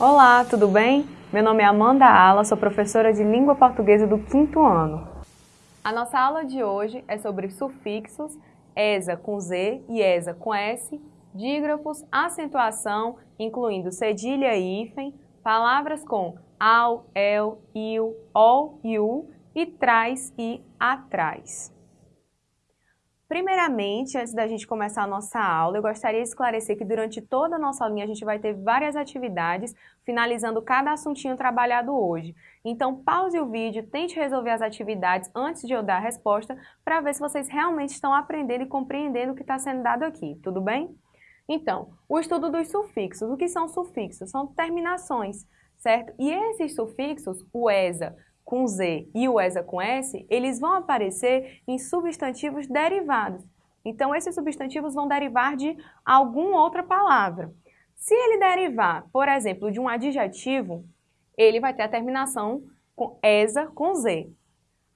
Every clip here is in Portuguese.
Olá, tudo bem? Meu nome é Amanda Ala, sou professora de língua portuguesa do quinto ano. A nossa aula de hoje é sobre sufixos, ESA com Z e ESA com S, dígrafos, acentuação, incluindo cedilha e hífen, palavras com ao, el, il, ol u, e traz e atrás. Primeiramente, antes da gente começar a nossa aula, eu gostaria de esclarecer que durante toda a nossa aulinha a gente vai ter várias atividades, finalizando cada assuntinho trabalhado hoje. Então, pause o vídeo, tente resolver as atividades antes de eu dar a resposta, para ver se vocês realmente estão aprendendo e compreendendo o que está sendo dado aqui, tudo bem? Então, o estudo dos sufixos. O que são sufixos? São terminações, certo? E esses sufixos, o ESA, com Z e o ESA com S, eles vão aparecer em substantivos derivados. Então, esses substantivos vão derivar de alguma outra palavra. Se ele derivar, por exemplo, de um adjetivo, ele vai ter a terminação com ESA com Z.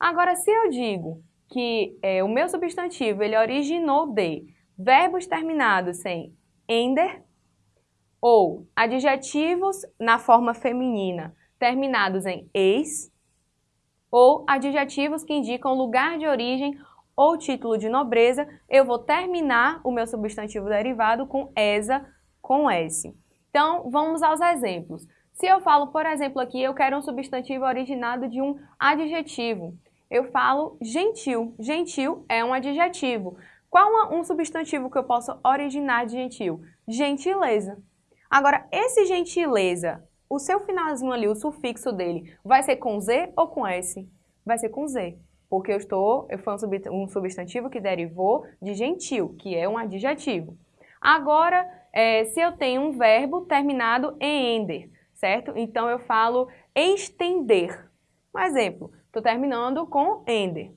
Agora, se eu digo que é, o meu substantivo ele originou de verbos terminados em ender ou adjetivos na forma feminina terminados em eis, ou adjetivos que indicam lugar de origem ou título de nobreza, eu vou terminar o meu substantivo derivado com ESA com S. Então, vamos aos exemplos. Se eu falo, por exemplo, aqui, eu quero um substantivo originado de um adjetivo, eu falo gentil. Gentil é um adjetivo. Qual um substantivo que eu posso originar de gentil? Gentileza. Agora, esse gentileza o seu finalzinho ali, o sufixo dele, vai ser com Z ou com S? Vai ser com Z, porque eu estou, foi um substantivo que derivou de gentil, que é um adjetivo. Agora, é, se eu tenho um verbo terminado em ender, certo? Então eu falo estender. Um exemplo, estou terminando com ender.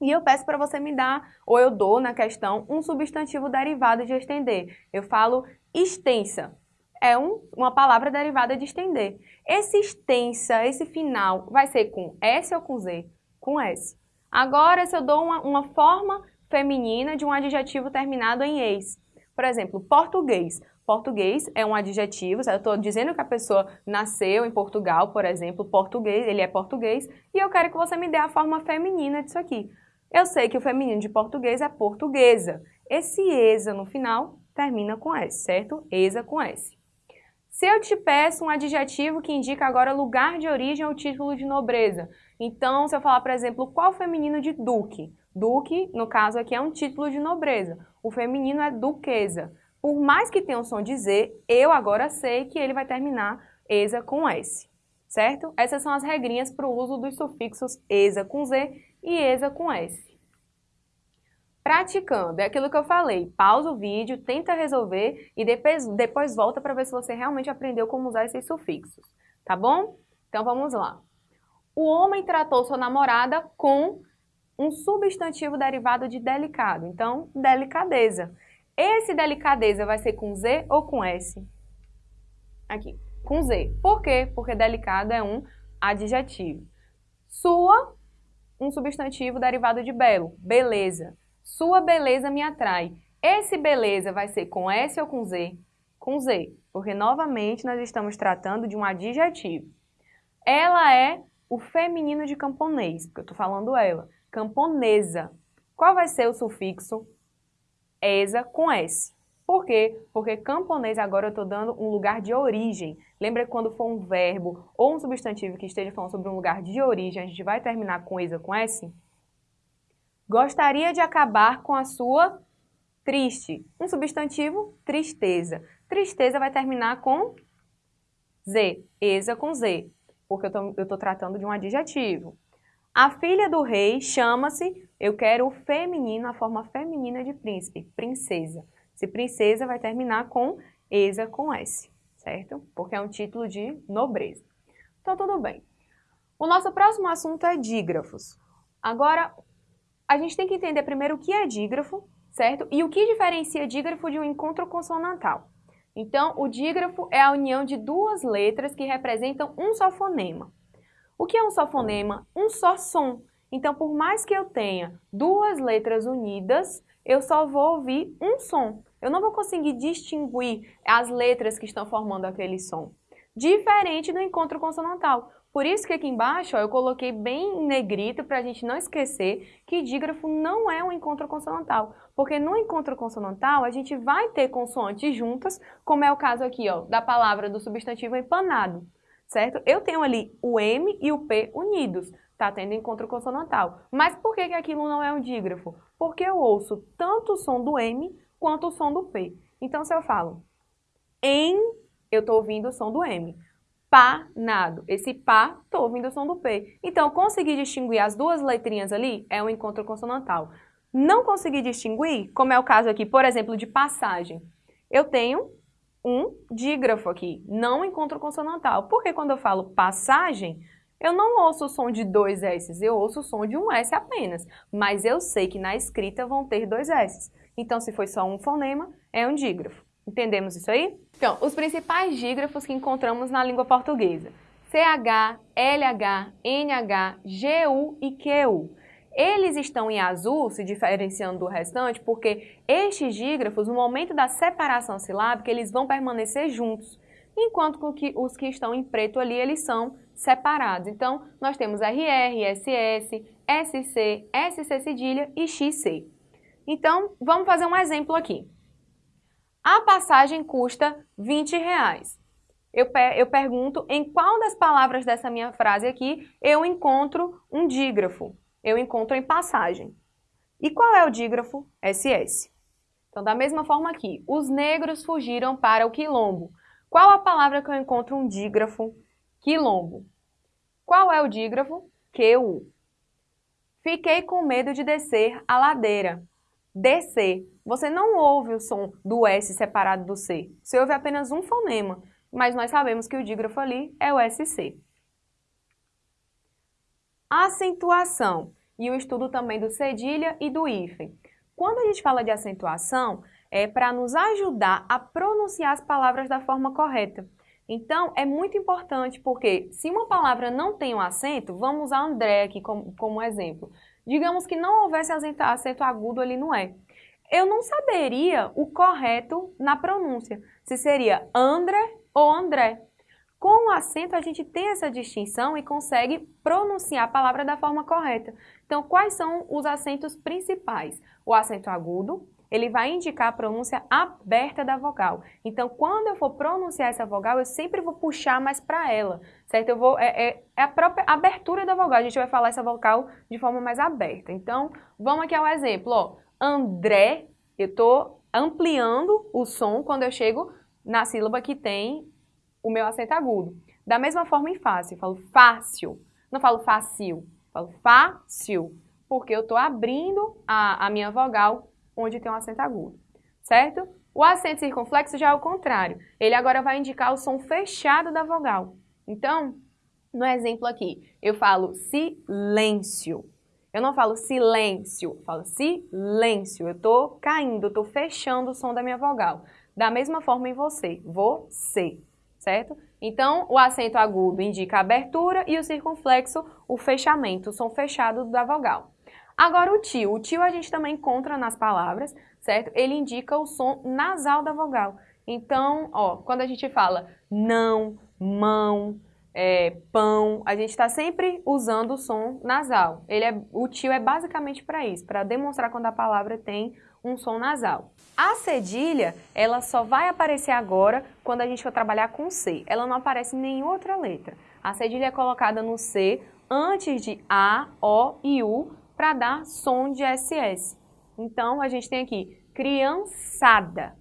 E eu peço para você me dar, ou eu dou na questão, um substantivo derivado de estender. Eu falo extensa é um, uma palavra derivada de estender. Esse extensa, esse final, vai ser com S ou com Z? Com S. Agora, se eu dou uma, uma forma feminina de um adjetivo terminado em eis. Por exemplo, português. Português é um adjetivo, eu estou dizendo que a pessoa nasceu em Portugal, por exemplo, português, ele é português, e eu quero que você me dê a forma feminina disso aqui. Eu sei que o feminino de português é portuguesa. Esse ESA no final termina com S, certo? ESA com S. Se eu te peço um adjetivo que indica agora lugar de origem ou título de nobreza, então se eu falar, por exemplo, qual feminino de duque? Duque, no caso aqui, é um título de nobreza. O feminino é duquesa. Por mais que tenha o som de Z, eu agora sei que ele vai terminar ESA com S, certo? Essas são as regrinhas para o uso dos sufixos ESA com Z e ESA com S. Praticando, é aquilo que eu falei, pausa o vídeo, tenta resolver e depois, depois volta para ver se você realmente aprendeu como usar esses sufixos, tá bom? Então vamos lá. O homem tratou sua namorada com um substantivo derivado de delicado, então delicadeza. Esse delicadeza vai ser com Z ou com S? Aqui, com Z. Por quê? Porque delicado é um adjetivo. Sua, um substantivo derivado de belo, beleza. Sua beleza me atrai. Esse beleza vai ser com S ou com Z? Com Z, porque novamente nós estamos tratando de um adjetivo. Ela é o feminino de camponês, porque eu estou falando ela. Camponesa. Qual vai ser o sufixo? Esa com S. Por quê? Porque camponês agora eu estou dando um lugar de origem. Lembra quando for um verbo ou um substantivo que esteja falando sobre um lugar de origem, a gente vai terminar com esa com S? Gostaria de acabar com a sua triste. Um substantivo, tristeza. Tristeza vai terminar com Z, esa com Z, porque eu estou tratando de um adjetivo. A filha do rei chama-se, eu quero o feminino, a forma feminina de príncipe, princesa. Se princesa vai terminar com esa com S, certo? Porque é um título de nobreza. Então, tudo bem. O nosso próximo assunto é dígrafos. Agora, a gente tem que entender primeiro o que é dígrafo, certo? E o que diferencia dígrafo de um encontro consonantal. Então, o dígrafo é a união de duas letras que representam um só fonema. O que é um só fonema? Um só som. Então, por mais que eu tenha duas letras unidas, eu só vou ouvir um som. Eu não vou conseguir distinguir as letras que estão formando aquele som, diferente do encontro consonantal. Por isso que aqui embaixo ó, eu coloquei bem em negrito para a gente não esquecer que dígrafo não é um encontro consonantal. Porque no encontro consonantal a gente vai ter consoantes juntas, como é o caso aqui ó, da palavra do substantivo empanado, certo? Eu tenho ali o M e o P unidos, tá tendo encontro consonantal. Mas por que, que aquilo não é um dígrafo? Porque eu ouço tanto o som do M quanto o som do P. Então se eu falo em, eu estou ouvindo o som do M panado. Esse pá, estou ouvindo o som do P. Então, conseguir distinguir as duas letrinhas ali é um encontro consonantal. Não conseguir distinguir, como é o caso aqui, por exemplo, de passagem. Eu tenho um dígrafo aqui, não encontro consonantal. Porque quando eu falo passagem, eu não ouço o som de dois S, eu ouço o som de um S apenas. Mas eu sei que na escrita vão ter dois S. Então, se foi só um fonema, é um dígrafo. Entendemos isso aí? Então, os principais dígrafos que encontramos na língua portuguesa. CH, LH, NH, GU e QU. Eles estão em azul, se diferenciando do restante, porque estes dígrafos, no momento da separação silábica, eles vão permanecer juntos, enquanto que os que estão em preto ali, eles são separados. Então, nós temos RR, SS, SC, SC cedilha e XC. Então, vamos fazer um exemplo aqui. A passagem custa 20 reais. Eu, eu pergunto em qual das palavras dessa minha frase aqui eu encontro um dígrafo. Eu encontro em passagem. E qual é o dígrafo? SS. Então, da mesma forma aqui, os negros fugiram para o quilombo. Qual a palavra que eu encontro um dígrafo? Quilombo. Qual é o dígrafo? QU. Fiquei com medo de descer a ladeira. Descer. Você não ouve o som do S separado do C. Você ouve apenas um fonema, mas nós sabemos que o dígrafo ali é o SC. Acentuação e o estudo também do cedilha e do hífen. Quando a gente fala de acentuação, é para nos ajudar a pronunciar as palavras da forma correta. Então, é muito importante porque se uma palavra não tem um acento, vamos usar André aqui como, como exemplo. Digamos que não houvesse acento agudo ali no E eu não saberia o correto na pronúncia, se seria André ou André. Com o acento, a gente tem essa distinção e consegue pronunciar a palavra da forma correta. Então, quais são os acentos principais? O acento agudo, ele vai indicar a pronúncia aberta da vogal. Então, quando eu for pronunciar essa vogal, eu sempre vou puxar mais para ela, certo? Eu vou, é, é, é, a própria abertura da vogal, a gente vai falar essa vogal de forma mais aberta. Então, vamos aqui ao exemplo, ó. André, eu estou ampliando o som quando eu chego na sílaba que tem o meu acento agudo. Da mesma forma em fácil, eu falo fácil, não falo fácil, falo fácil, porque eu estou abrindo a, a minha vogal onde tem um acento agudo, certo? O acento circunflexo já é o contrário, ele agora vai indicar o som fechado da vogal. Então, no exemplo aqui, eu falo silêncio. Eu não falo silêncio, eu falo silêncio. Eu estou caindo, eu estou fechando o som da minha vogal. Da mesma forma em você, você, certo? Então, o acento agudo indica a abertura e o circunflexo, o fechamento, o som fechado da vogal. Agora o tio. O tio a gente também encontra nas palavras, certo? Ele indica o som nasal da vogal. Então, ó, quando a gente fala não, mão, é, pão, a gente está sempre usando o som nasal. Ele é, o tio é basicamente para isso, para demonstrar quando a palavra tem um som nasal. A cedilha, ela só vai aparecer agora quando a gente for trabalhar com C. Ela não aparece em nenhuma outra letra. A cedilha é colocada no C antes de A, O e U para dar som de SS. Então, a gente tem aqui criançada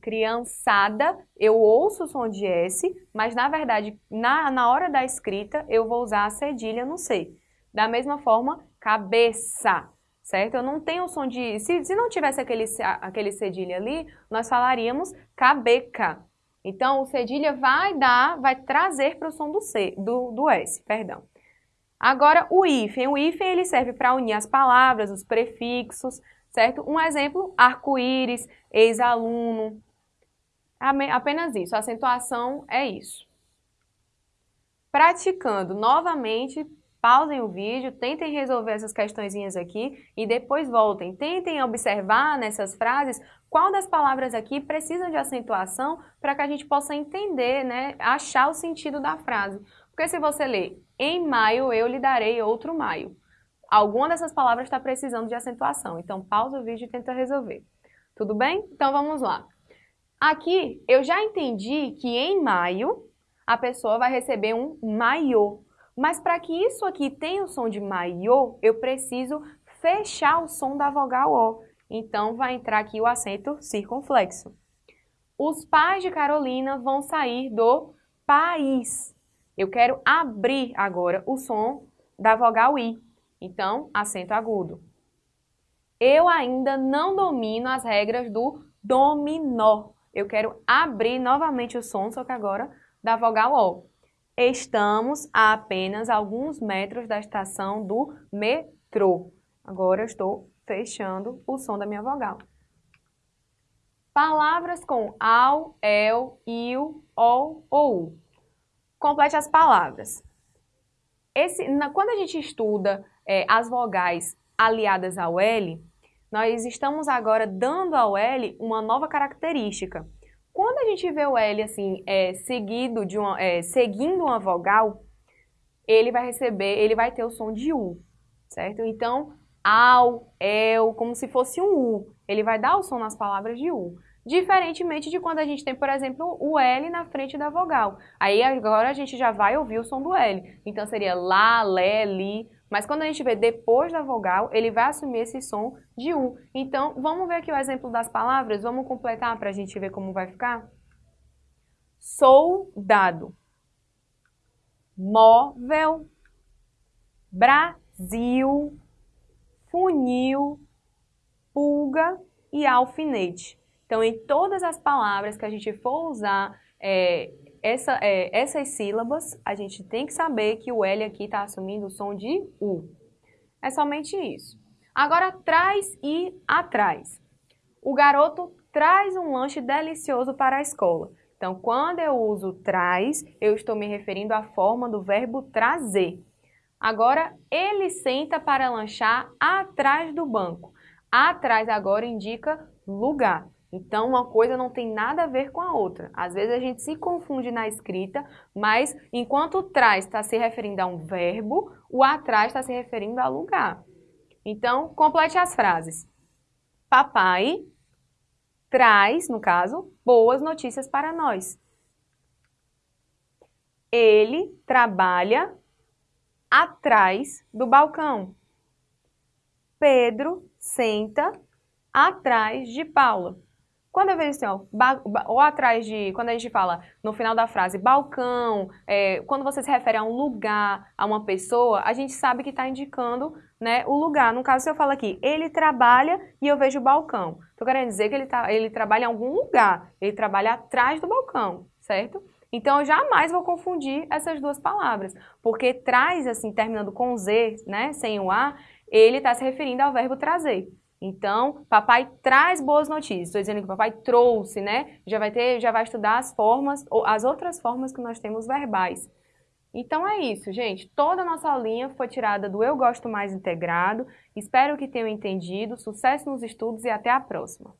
criançada, eu ouço o som de S, mas na verdade, na, na hora da escrita, eu vou usar a cedilha no C. Da mesma forma, cabeça, certo? Eu não tenho o som de... Se, se não tivesse aquele, aquele cedilha ali, nós falaríamos cabeca. Então, o cedilha vai dar, vai trazer para o som do C, do, do S, perdão. Agora, o hífen. O hífen ele serve para unir as palavras, os prefixos, certo? Um exemplo, arco-íris, ex-aluno, Apenas isso, a acentuação é isso. Praticando novamente, pausem o vídeo, tentem resolver essas questõezinhas aqui e depois voltem. Tentem observar nessas frases qual das palavras aqui precisa de acentuação para que a gente possa entender, né, achar o sentido da frase. Porque se você ler, em maio eu lhe darei outro maio, alguma dessas palavras está precisando de acentuação. Então pausa o vídeo e tenta resolver. Tudo bem? Então vamos lá. Aqui eu já entendi que em maio a pessoa vai receber um maiô. Mas para que isso aqui tenha o som de maiô, eu preciso fechar o som da vogal O. Então, vai entrar aqui o acento circunflexo. Os pais de Carolina vão sair do país. Eu quero abrir agora o som da vogal I. Então, acento agudo. Eu ainda não domino as regras do dominó. Eu quero abrir novamente o som, só que agora da vogal O. Estamos a apenas alguns metros da estação do metrô. Agora eu estou fechando o som da minha vogal. Palavras com ao, el, il, ol ou. Complete as palavras. Esse, na, quando a gente estuda é, as vogais aliadas ao L, nós estamos agora dando ao L uma nova característica. Quando a gente vê o L assim, é, seguido de uma, é, seguindo uma vogal, ele vai receber, ele vai ter o som de U, certo? Então, ao, el, como se fosse um U. Ele vai dar o som nas palavras de U. Diferentemente de quando a gente tem, por exemplo, o L na frente da vogal. Aí agora a gente já vai ouvir o som do L. Então seria lá, lé, li. Mas quando a gente vê depois da vogal, ele vai assumir esse som de U. Então, vamos ver aqui o exemplo das palavras? Vamos completar para a gente ver como vai ficar? Soldado. Móvel. Brasil funil, pulga e alfinete. Então, em todas as palavras que a gente for usar é, essa, é, essas sílabas, a gente tem que saber que o L aqui está assumindo o som de U. É somente isso. Agora, traz e atrás. O garoto traz um lanche delicioso para a escola. Então, quando eu uso traz, eu estou me referindo à forma do verbo trazer. Agora, ele senta para lanchar atrás do banco. Atrás agora indica lugar. Então, uma coisa não tem nada a ver com a outra. Às vezes a gente se confunde na escrita, mas enquanto o trás está se referindo a um verbo, o atrás está se referindo a lugar. Então, complete as frases. Papai traz, no caso, boas notícias para nós. Ele trabalha atrás do balcão. Pedro senta atrás de Paula. Quando eu vejo assim, ó, ou atrás de, quando a gente fala no final da frase balcão, é, quando você se refere a um lugar, a uma pessoa, a gente sabe que está indicando né, o lugar. No caso, se eu falo aqui, ele trabalha e eu vejo o balcão. Estou querendo dizer que ele, tá, ele trabalha em algum lugar, ele trabalha atrás do balcão, certo? Então, eu jamais vou confundir essas duas palavras, porque traz, assim, terminando com Z, né, sem o A, ele está se referindo ao verbo trazer. Então, papai traz boas notícias. Estou dizendo que papai trouxe, né? Já vai ter, já vai estudar as formas, ou as outras formas que nós temos verbais. Então é isso, gente. Toda a nossa aulinha foi tirada do Eu Gosto Mais Integrado. Espero que tenham entendido. Sucesso nos estudos e até a próxima.